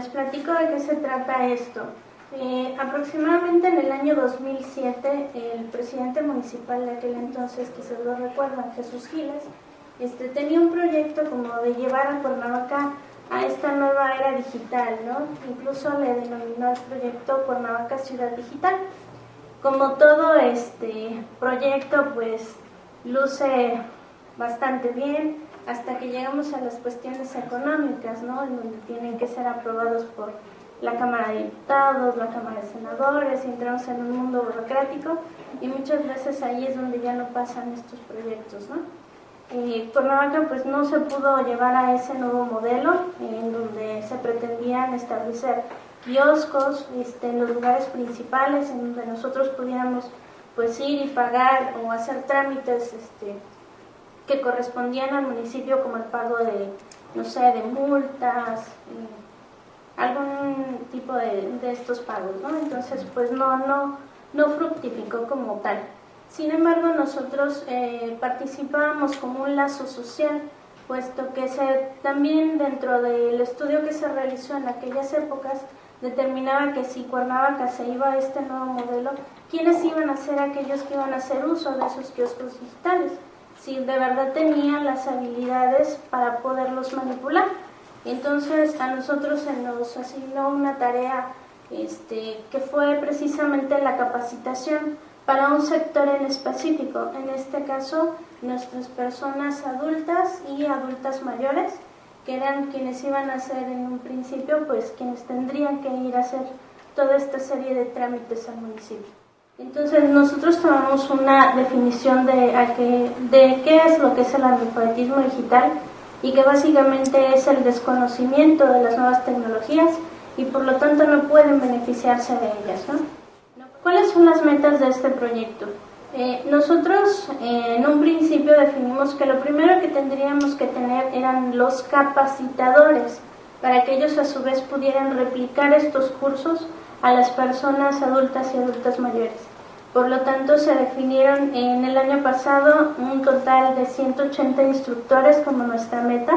les platico de qué se trata esto. Eh, aproximadamente en el año 2007, el presidente municipal de aquel entonces, se lo recuerdan, Jesús Giles, este, tenía un proyecto como de llevar a Cuernavaca a esta nueva era digital, ¿no? Incluso le denominó el proyecto Cuernavaca Ciudad Digital. Como todo este proyecto, pues luce bastante bien hasta que llegamos a las cuestiones económicas, ¿no? En donde tienen que ser aprobados por la Cámara de Diputados, la Cámara de Senadores, entramos en un mundo burocrático y muchas veces ahí es donde ya no pasan estos proyectos, ¿no? Eh, Cuernavaca pues no se pudo llevar a ese nuevo modelo en donde se pretendían establecer kioscos este, en los lugares principales en donde nosotros pudiéramos pues ir y pagar o hacer trámites este, que correspondían al municipio como el pago de, no sé, de multas, eh, algún tipo de, de, estos pagos, ¿no? Entonces pues no, no, no fructificó como tal. Sin embargo, nosotros eh, participábamos como un lazo social, puesto que se, también dentro del estudio que se realizó en aquellas épocas, determinaba que si Cuernavaca se iba a este nuevo modelo, ¿quiénes iban a ser aquellos que iban a hacer uso de esos kioscos digitales? Si de verdad tenían las habilidades para poderlos manipular. Entonces a nosotros se nos asignó una tarea este, que fue precisamente la capacitación para un sector en específico, en este caso nuestras personas adultas y adultas mayores, que eran quienes iban a ser en un principio, pues quienes tendrían que ir a hacer toda esta serie de trámites al municipio. Entonces nosotros tomamos una definición de, a qué, de qué es lo que es el analfabetismo digital y que básicamente es el desconocimiento de las nuevas tecnologías y por lo tanto no pueden beneficiarse de ellas. ¿no? ¿Cuáles son las metas de este proyecto? Eh, nosotros eh, en un principio definimos que lo primero que tendríamos que tener eran los capacitadores para que ellos a su vez pudieran replicar estos cursos a las personas adultas y adultas mayores. Por lo tanto, se definieron en el año pasado un total de 180 instructores como nuestra meta,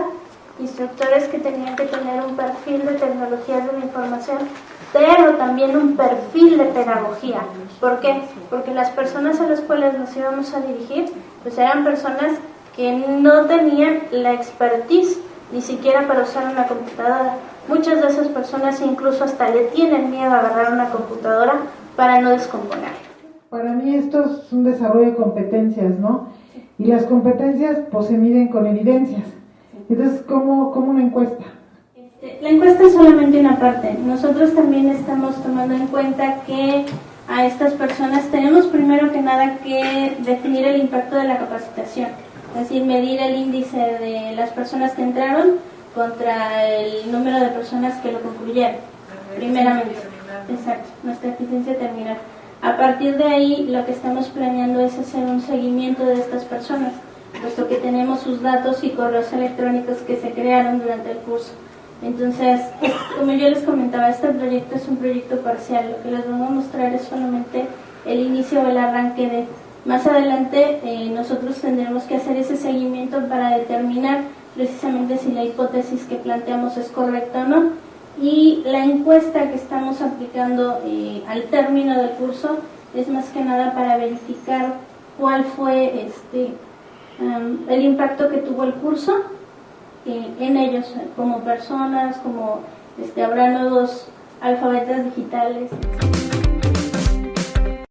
instructores que tenían que tener un perfil de tecnologías de la información pero también un perfil de pedagogía. ¿Por qué? Porque las personas a las cuales nos íbamos a dirigir, pues eran personas que no tenían la expertise ni siquiera para usar una computadora. Muchas de esas personas incluso hasta le tienen miedo a agarrar una computadora para no descomponer. Para mí esto es un desarrollo de competencias, ¿no? Y las competencias pues se miden con evidencias. Entonces, ¿cómo, cómo una encuesta? La encuesta es solamente una parte. Nosotros también estamos tomando en cuenta que a estas personas tenemos primero que nada que definir el impacto de la capacitación, es decir, medir el índice de las personas que entraron contra el número de personas que lo concluyeron, primeramente. Exacto, nuestra eficiencia terminal. A partir de ahí, lo que estamos planeando es hacer un seguimiento de estas personas, puesto que tenemos sus datos y correos electrónicos que se crearon durante el curso. Entonces, como yo les comentaba, este proyecto es un proyecto parcial. Lo que les vamos a mostrar es solamente el inicio o el arranque de... Más adelante eh, nosotros tendremos que hacer ese seguimiento para determinar precisamente si la hipótesis que planteamos es correcta o no. Y la encuesta que estamos aplicando eh, al término del curso es más que nada para verificar cuál fue este, el impacto que tuvo el curso en ellos como personas, como este, habrá nuevos alfabetas digitales.